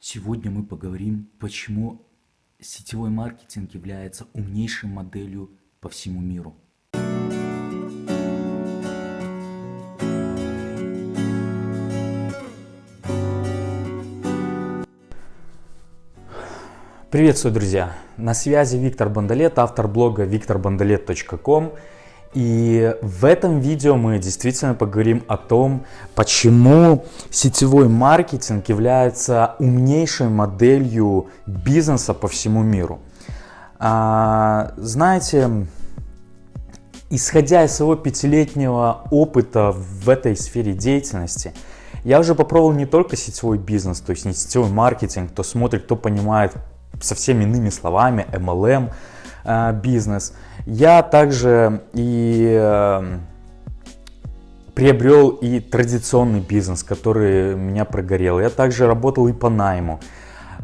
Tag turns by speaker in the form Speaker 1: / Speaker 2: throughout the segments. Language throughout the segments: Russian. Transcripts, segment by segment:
Speaker 1: Сегодня мы поговорим, почему сетевой маркетинг является умнейшей моделью по всему миру. Приветствую, друзья! На связи Виктор Бандалет, автор блога викторбандалет.ком. И в этом видео мы действительно поговорим о том, почему сетевой маркетинг является умнейшей моделью бизнеса по всему миру. А, знаете, исходя из своего пятилетнего опыта в этой сфере деятельности, я уже попробовал не только сетевой бизнес, то есть не сетевой маркетинг, кто смотрит, кто понимает совсем иными словами, MLM бизнес. Я также и э, приобрел и традиционный бизнес, который меня прогорел. Я также работал и по найму.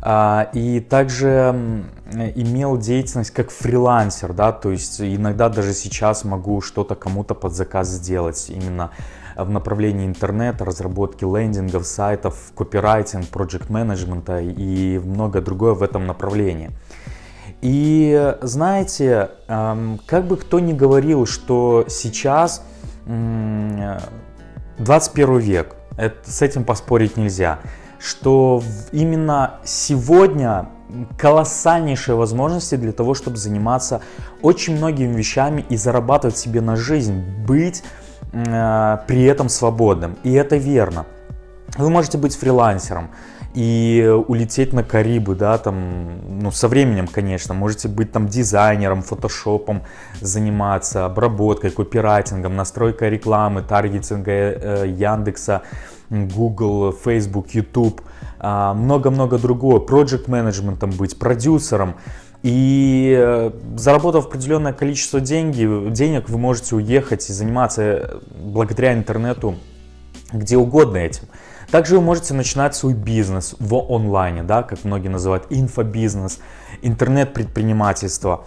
Speaker 1: А, и также имел деятельность как фрилансер, да, то есть иногда даже сейчас могу что-то кому-то под заказ сделать именно в направлении интернета, разработки лендингов, сайтов, копирайтинг, проект менеджмента и много другое в этом направлении. И знаете, как бы кто ни говорил, что сейчас 21 век, это, с этим поспорить нельзя что именно сегодня колоссальнейшие возможности для того, чтобы заниматься очень многими вещами и зарабатывать себе на жизнь, быть э, при этом свободным. И это верно. Вы можете быть фрилансером и улететь на Карибы, да, там, ну, со временем, конечно, можете быть там дизайнером, фотошопом заниматься, обработкой, копирайтингом, настройкой рекламы, таргетинга э, Яндекса, Google, Facebook, YouTube, а, много-много другого, project менеджментом быть, продюсером. И э, заработав определенное количество деньги, денег, вы можете уехать и заниматься э, благодаря интернету где угодно этим. Также вы можете начинать свой бизнес в онлайне, да, как многие называют инфобизнес, интернет-предпринимательство.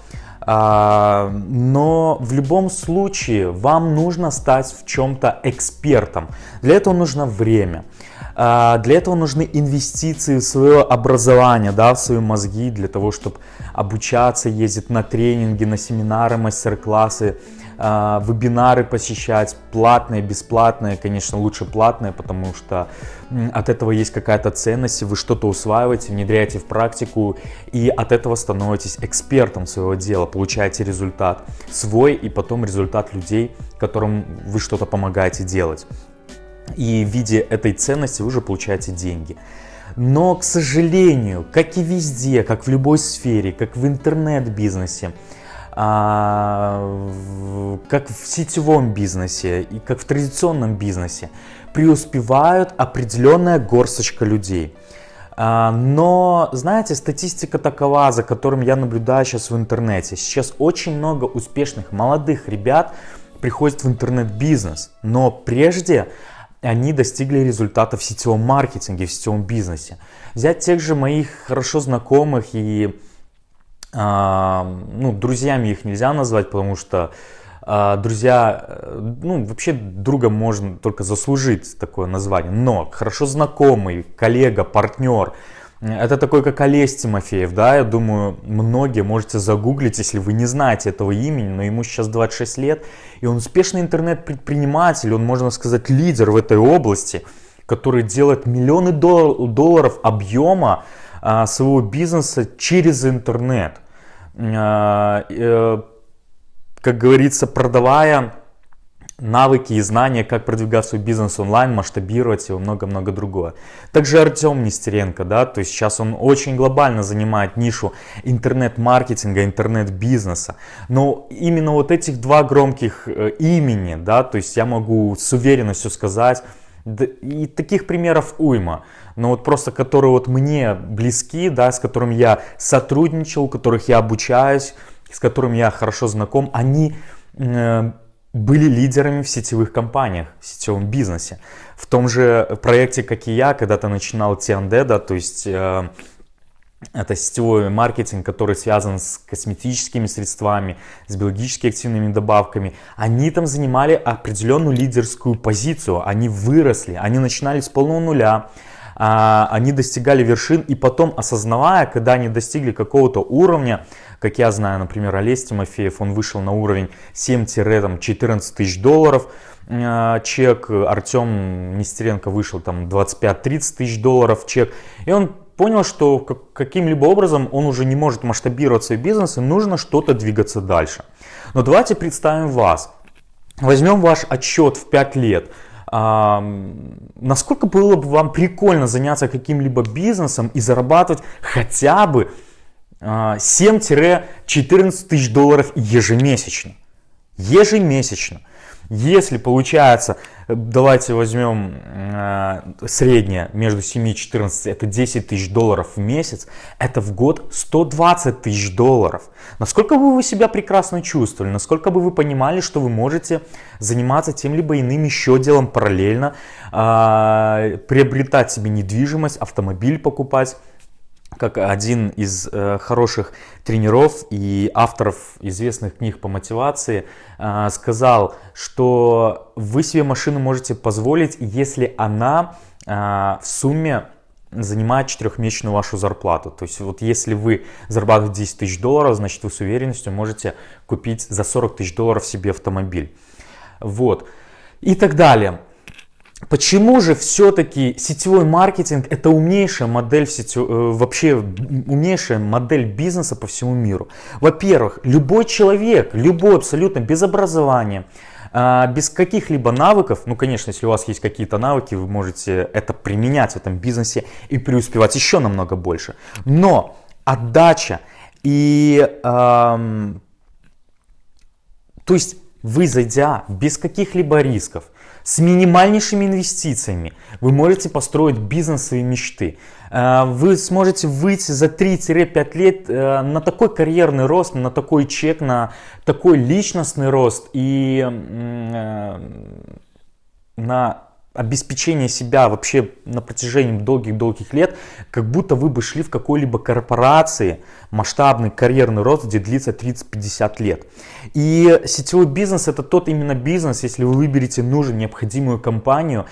Speaker 1: А, но в любом случае вам нужно стать в чем-то экспертом. Для этого нужно время. А, для этого нужны инвестиции в свое образование, да, в свои мозги, для того, чтобы обучаться, ездить на тренинги, на семинары, мастер-классы, а, вебинары посещать, платные, бесплатные, конечно, лучше платные, потому что от этого есть какая-то ценность, вы что-то усваиваете, внедряете в практику, и от этого становитесь экспертом своего дела, получаете результат свой и потом результат людей, которым вы что-то помогаете делать. И в виде этой ценности вы уже получаете деньги. Но, к сожалению, как и везде, как в любой сфере, как в интернет-бизнесе, как в сетевом бизнесе и как в традиционном бизнесе, преуспевают определенная горсточка людей. А, но, знаете, статистика такова, за которым я наблюдаю сейчас в интернете. Сейчас очень много успешных молодых ребят приходят в интернет-бизнес, но прежде они достигли результатов в сетевом маркетинге, в сетевом бизнесе. Взять тех же моих хорошо знакомых и а, ну, друзьями их нельзя назвать, потому что а, друзья, э, ну, вообще другом можно только заслужить такое название, но хорошо знакомый, коллега, партнер, это такой, как Олесь Тимофеев, да, я думаю, многие можете загуглить, если вы не знаете этого имени, но ему сейчас 26 лет, и он успешный интернет-предприниматель, он, можно сказать, лидер в этой области, который делает миллионы долларов объема а, своего бизнеса через интернет. А, э, как говорится, продавая навыки и знания, как продвигать свой бизнес онлайн, масштабировать его, много-много другое. Также Артем Нестеренко, да, то есть сейчас он очень глобально занимает нишу интернет-маркетинга, интернет-бизнеса. Но именно вот этих два громких э, имени, да, то есть я могу с уверенностью сказать, и таких примеров уйма но вот просто которые вот мне близки, да, с которыми я сотрудничал, которых я обучаюсь, с которыми я хорошо знаком, они э, были лидерами в сетевых компаниях, в сетевом бизнесе. В том же проекте, как и я, когда-то начинал TND, да, то есть э, это сетевой маркетинг, который связан с косметическими средствами, с биологически активными добавками. Они там занимали определенную лидерскую позицию, они выросли, они начинали с полного нуля, они достигали вершин и потом осознавая, когда они достигли какого-то уровня, как я знаю, например, Олесь Тимофеев, он вышел на уровень 7-14 тысяч долларов, а, чек, Артем Нестеренко вышел там 25-30 тысяч долларов чек, и он понял, что каким-либо образом он уже не может масштабировать свой бизнес и нужно что-то двигаться дальше. Но давайте представим вас. Возьмем ваш отчет в 5 лет. А, насколько было бы вам прикольно заняться каким-либо бизнесом и зарабатывать хотя бы а, 7-14 тысяч долларов ежемесячно? Ежемесячно. Если получается, давайте возьмем э, среднее между 7 и 14, это 10 тысяч долларов в месяц, это в год 120 тысяч долларов. Насколько бы вы себя прекрасно чувствовали, насколько бы вы понимали, что вы можете заниматься тем либо иным еще делом параллельно, э, приобретать себе недвижимость, автомобиль покупать, как один из э, хороших тренеров и авторов известных книг по мотивации э, сказал, что вы себе машину можете позволить, если она э, в сумме занимает четырехмесячную вашу зарплату. То есть вот если вы зарабатываете 10 тысяч долларов, значит вы с уверенностью можете купить за 40 тысяч долларов себе автомобиль. Вот. И так далее. Почему же все-таки сетевой маркетинг это умнейшая модель в сетев... Э, вообще умнейшая модель бизнеса по всему миру? Во-первых, любой человек, любой абсолютно без образования, а, без каких-либо навыков, ну конечно, если у вас есть какие-то навыки, вы можете это применять в этом бизнесе и преуспевать еще намного больше. Но отдача и эм, то есть вы зайдя без каких-либо рисков, с минимальнейшими инвестициями вы можете построить бизнес своей мечты. Э, вы сможете выйти за 3-5 лет э, на такой карьерный рост, на такой чек, на такой личностный рост и э, на обеспечение себя вообще на протяжении долгих-долгих лет, как будто вы бы шли в какой-либо корпорации, масштабный карьерный рост, где длится 30-50 лет. И сетевой бизнес это тот именно бизнес, если вы выберете нужную, необходимую компанию,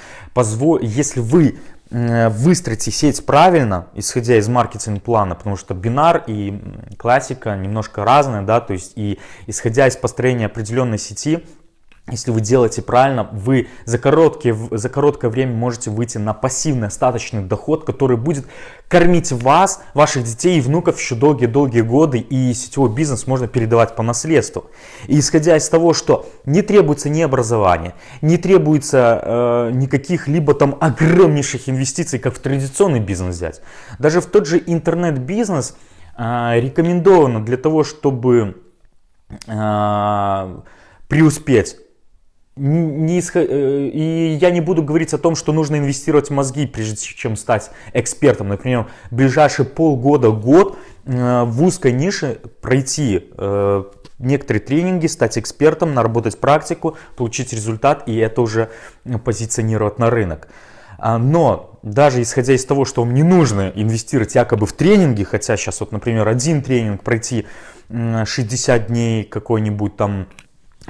Speaker 1: если вы выстроите сеть правильно, исходя из маркетинг-плана, потому что бинар и классика немножко разные, да, то есть и исходя из построения определенной сети, если вы делаете правильно, вы за, короткие, за короткое время можете выйти на пассивный остаточный доход, который будет кормить вас, ваших детей и внуков еще долгие-долгие годы, и сетевой бизнес можно передавать по наследству. И исходя из того, что не требуется ни образования, не требуется э, никаких либо там огромнейших инвестиций, как в традиционный бизнес взять, даже в тот же интернет-бизнес э, рекомендовано для того, чтобы э, преуспеть не исход... Э, и я не буду говорить о том, что нужно инвестировать в мозги, прежде чем стать экспертом. Например, ближайшие полгода, год э, в узкой нише пройти э, некоторые тренинги, стать экспертом, наработать практику, получить результат и это уже позиционировать на рынок. А, но даже исходя из того, что вам не нужно инвестировать якобы в тренинги, хотя сейчас вот, например, один тренинг пройти 60 дней какой-нибудь там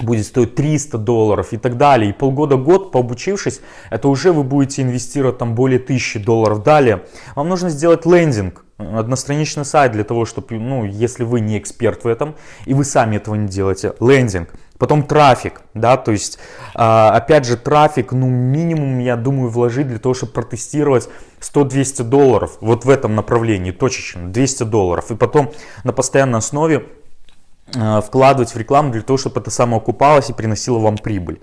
Speaker 1: будет стоить 300 долларов и так далее. И полгода-год, пообучившись, это уже вы будете инвестировать там более 1000 долларов. Далее, вам нужно сделать лендинг, одностраничный сайт для того, чтобы, ну, если вы не эксперт в этом, и вы сами этого не делаете, лендинг. Потом трафик, да, то есть, а, опять же, трафик, ну, минимум, я думаю, вложить для того, чтобы протестировать 100-200 долларов вот в этом направлении, точечно, 200 долларов. И потом на постоянной основе вкладывать в рекламу для того, чтобы это самоокупалось и приносило вам прибыль.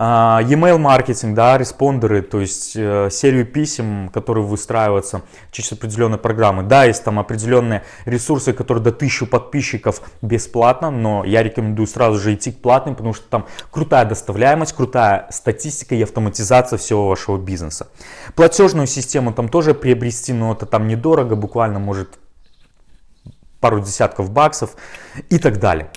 Speaker 1: А, e-mail маркетинг, да, респондеры, то есть э, серию писем, которые выстраиваются через определенные программы. Да, есть там определенные ресурсы, которые до 1000 подписчиков бесплатно, но я рекомендую сразу же идти к платным, потому что там крутая доставляемость, крутая статистика и автоматизация всего вашего бизнеса. Платежную систему там тоже приобрести, но это там недорого, буквально может пару десятков баксов и так далее.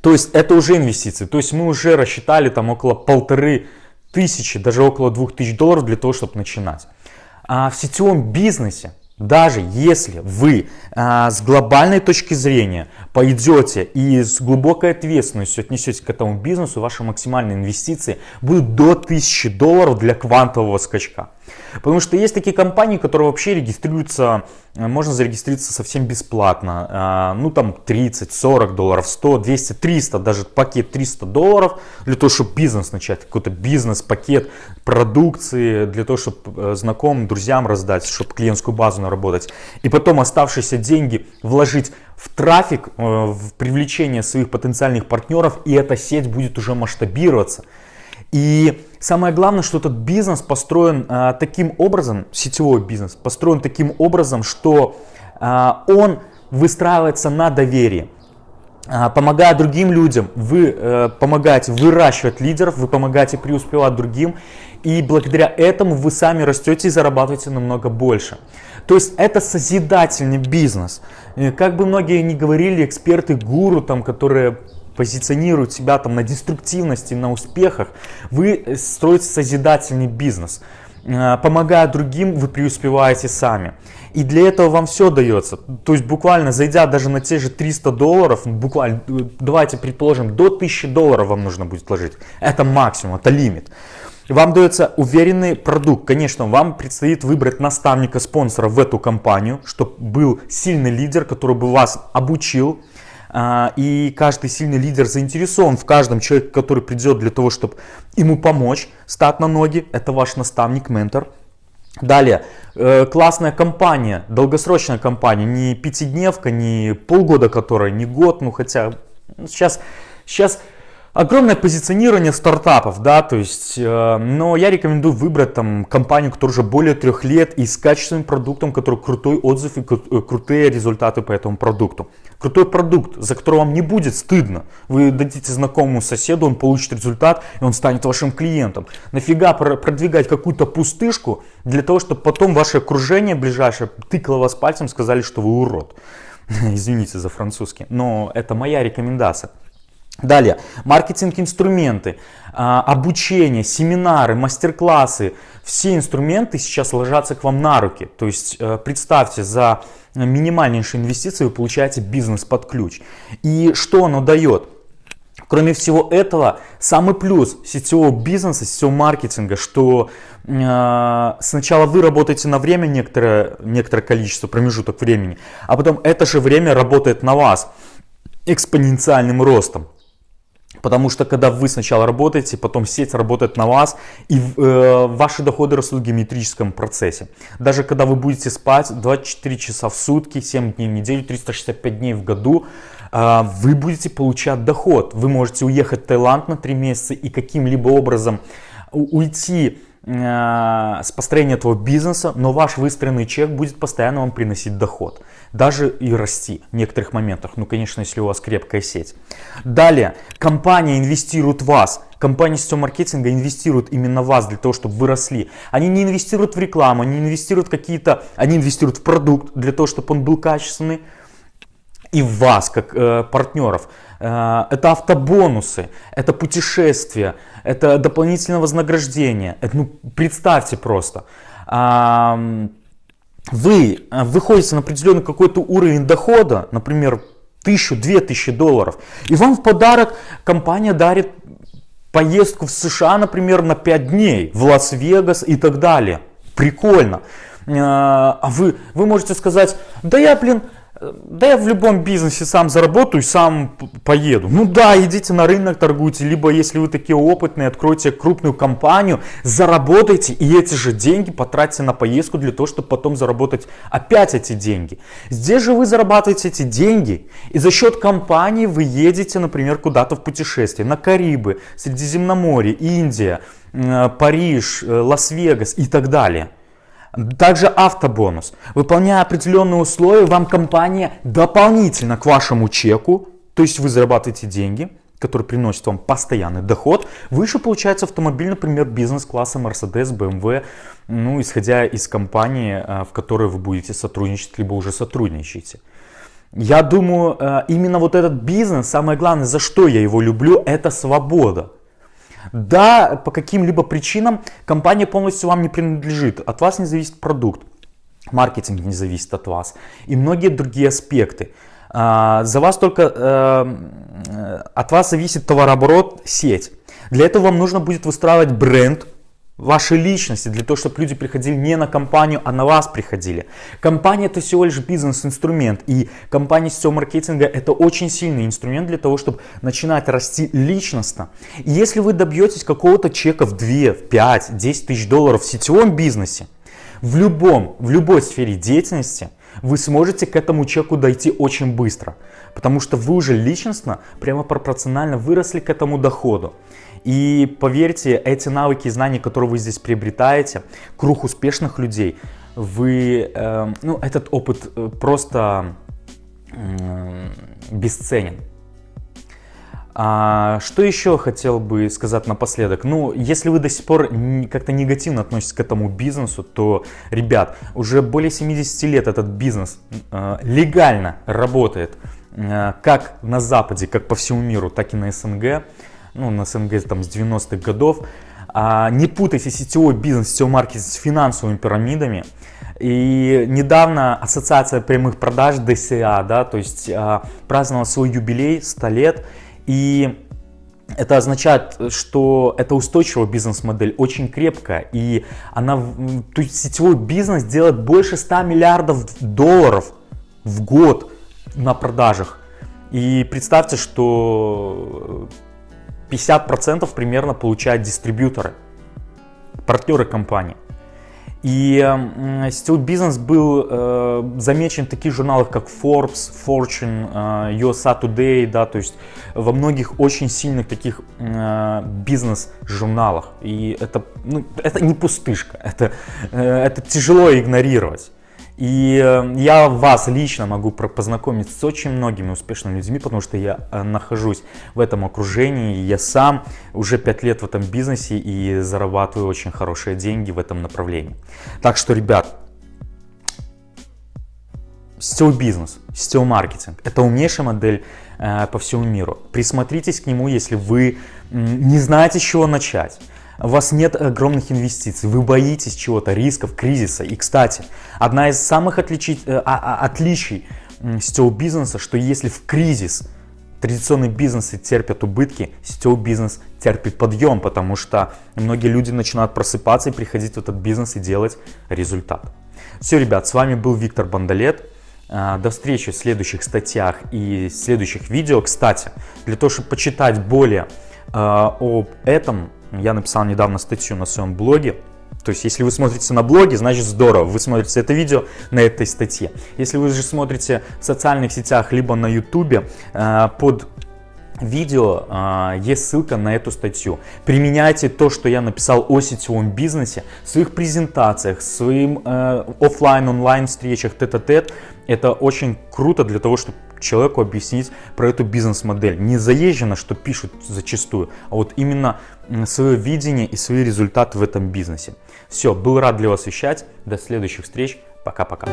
Speaker 1: То есть это уже инвестиции. То есть мы уже рассчитали там около полторы тысячи, даже около двух тысяч долларов для того, чтобы начинать. А в сетевом бизнесе даже если вы а, с глобальной точки зрения пойдете и с глубокой ответственностью отнесетесь к этому бизнесу, ваши максимальные инвестиции будут до 1000 долларов для квантового скачка. Потому что есть такие компании, которые вообще регистрируются, можно зарегистрироваться совсем бесплатно. А, ну там 30, 40 долларов, 100, 200, 300, даже пакет 300 долларов для того, чтобы бизнес начать, какой-то бизнес-пакет продукции, для того, чтобы э, знакомым, друзьям раздать, чтобы клиентскую базу наработать. И потом оставшиеся деньги вложить в трафик, э, в привлечение своих потенциальных партнеров, и эта сеть будет уже масштабироваться. И самое главное, что этот бизнес построен а, таким образом, сетевой бизнес, построен таким образом, что а, он выстраивается на доверии. А, помогая другим людям, вы а, помогаете выращивать лидеров, вы помогаете преуспевать другим, и благодаря этому вы сами растете и зарабатываете намного больше. То есть это созидательный бизнес. Как бы многие не говорили, эксперты, гуру, там, которые позиционируют себя там на деструктивности, на успехах, вы э, строите созидательный бизнес. Э, помогая другим, вы преуспеваете сами. И для этого вам все дается. То есть буквально зайдя даже на те же 300 долларов, буквально, э, давайте предположим, до 1000 долларов вам нужно будет вложить. Это максимум, это лимит. Вам дается уверенный продукт. Конечно, вам предстоит выбрать наставника, спонсора в эту компанию, чтобы был сильный лидер, который бы вас обучил, и каждый сильный лидер заинтересован в каждом человеке, который придет для того, чтобы ему помочь стать на ноги. Это ваш наставник, ментор. Далее, э, классная компания, долгосрочная компания, не пятидневка, не полгода которая, не год, ну хотя сейчас, сейчас Огромное позиционирование стартапов, да, то есть, э, но я рекомендую выбрать там компанию, которая уже более трех лет и с качественным продуктом, который крутой отзыв и э, крутые результаты по этому продукту. Крутой продукт, за который вам не будет стыдно. Вы дадите знакомому соседу, он получит результат, и он станет вашим клиентом. Нафига продвигать какую-то пустышку для того, чтобы потом ваше окружение ближайшее тыкало вас пальцем, сказали, что вы урод. Извините за французский, но это моя рекомендация. Далее, маркетинг-инструменты, а, обучение, семинары, мастер-классы. Все инструменты сейчас ложатся к вам на руки. То есть э, представьте, за минимальнейшие инвестиции вы получаете бизнес под ключ. И что оно дает? Кроме всего этого, самый плюс сетевого бизнеса, сетевого маркетинга, что э, сначала вы работаете на время, некоторое, некоторое количество, промежуток времени, а потом это же время работает на вас экспоненциальным ростом. Потому что когда вы сначала работаете, потом сеть работает на вас, и э, ваши доходы растут в геометрическом процессе. Даже когда вы будете спать 24 часа в сутки, 7 дней в неделю, 365 дней в году, э, вы будете получать доход. Вы можете уехать в Таиланд на 3 месяца и каким-либо образом уйти Э, с построения этого бизнеса, но ваш выстроенный чек будет постоянно вам приносить доход. Даже и расти в некоторых моментах. Ну, конечно, если у вас крепкая сеть. Далее, компания инвестирует в вас. Компания сетевого маркетинга инвестирует именно в вас для того, чтобы вы росли. Они не инвестируют в рекламу, они инвестируют какие-то, они инвестируют в продукт для того, чтобы он был качественный и в вас, как э, партнеров. Э, это автобонусы, это путешествия, это дополнительное вознаграждение. Это, ну, представьте просто. Э, вы выходите на определенный какой-то уровень дохода, например, тысячу, две тысячи долларов, и вам в подарок компания дарит поездку в США, например, на 5 дней, в Лас-Вегас и так далее. Прикольно. Э, а вы, вы можете сказать, да я, блин, да я в любом бизнесе сам заработаю, сам поеду. Ну да, идите на рынок, торгуйте, либо если вы такие опытные, откройте крупную компанию, заработайте и эти же деньги потратьте на поездку для того, чтобы потом заработать опять эти деньги. Здесь же вы зарабатываете эти деньги и за счет компании вы едете, например, куда-то в путешествие, на Карибы, Средиземноморье, Индия, э, Париж, э, Лас-Вегас и так далее. Также автобонус. Выполняя определенные условия, вам компания дополнительно к вашему чеку, то есть вы зарабатываете деньги, которые приносят вам постоянный доход, выше получается автомобиль, например, бизнес-класса Mercedes, BMW, ну, исходя из компании, э, в которой вы будете сотрудничать, либо уже сотрудничаете. Я думаю, э, именно вот этот бизнес, самое главное, за что я его люблю, это свобода. Да, по каким-либо причинам компания полностью вам не принадлежит, от вас не зависит продукт. маркетинг не зависит от вас и многие другие аспекты. А, за вас только, э, от вас зависит товарооборот, сеть. Для этого вам нужно будет выстраивать бренд, вашей личности, для того, чтобы люди приходили не на компанию, а на вас приходили. Компания это всего лишь бизнес-инструмент, и компания сетевого маркетинга это очень сильный инструмент для того, чтобы начинать расти личностно. И если вы добьетесь какого-то чека в 2, в 5, 10 тысяч долларов в сетевом бизнесе, в любом, в любой сфере деятельности, вы сможете к этому чеку дойти очень быстро, потому что вы уже личностно прямо пропорционально выросли к этому доходу. И поверьте, эти навыки и знания, которые вы здесь приобретаете, круг успешных людей, вы, э, ну, этот опыт э, просто э, бесценен. А, что еще хотел бы сказать напоследок? Ну, если вы до сих пор как-то негативно относитесь к этому бизнесу, то, ребят, уже более 70 лет этот бизнес э, легально работает э, как на Западе, как по всему миру, так и на СНГ ну, на СНГ там с 90-х годов. А, не путайте сетевой бизнес, сетевой маркетинг с финансовыми пирамидами. И недавно Ассоциация прямых продаж ДСА, да, то есть а, праздновала свой юбилей 100 лет. И это означает, что это устойчивая бизнес-модель, очень крепкая. И она, то есть сетевой бизнес делает больше 100 миллиардов долларов в год на продажах. И представьте, что 50% примерно получают дистрибьюторы, партнеры компании. И сетевой бизнес был э, замечен в таких журналах, как Forbes, Fortune, э, USA Today, да, то есть во многих очень сильных таких э, бизнес-журналах. И это, ну, это не пустышка, это, э, это тяжело игнорировать. И э, я вас лично могу познакомить с очень многими успешными людьми, потому что я э, нахожусь в этом окружении. Я сам уже 5 лет в этом бизнесе и зарабатываю очень хорошие деньги в этом направлении. Так что, ребят, сетевой бизнес, сетевой маркетинг – это умнейшая модель э, по всему миру. Присмотритесь к нему, если вы не знаете, с чего начать у вас нет огромных инвестиций, вы боитесь чего-то, рисков, кризиса. И, кстати, одна из самых отличий, э, а, а, отличий сетевого бизнеса, что если в кризис традиционные бизнесы терпят убытки, сетевой бизнес терпит подъем, потому что многие люди начинают просыпаться и приходить в этот бизнес и делать результат. Все, ребят, с вами был Виктор Бандалет. Э, до встречи в следующих статьях и следующих видео. Кстати, для того, чтобы почитать более э, об этом, я написал недавно статью на своем блоге. То есть, если вы смотрите на блоге, значит здорово, вы смотрите это видео на этой статье. Если вы же смотрите в социальных сетях, либо на ютубе, э, под видео э, есть ссылка на эту статью. Применяйте то, что я написал о сетевом бизнесе в своих презентациях, в своим э, офлайн, онлайн встречах, тет-а-тет. Это очень круто для того, чтобы человеку объяснить про эту бизнес-модель. Не заезжено, что пишут зачастую, а вот именно свое видение и свои результаты в этом бизнесе. Все, был рад для вас вещать. До следующих встреч. Пока-пока.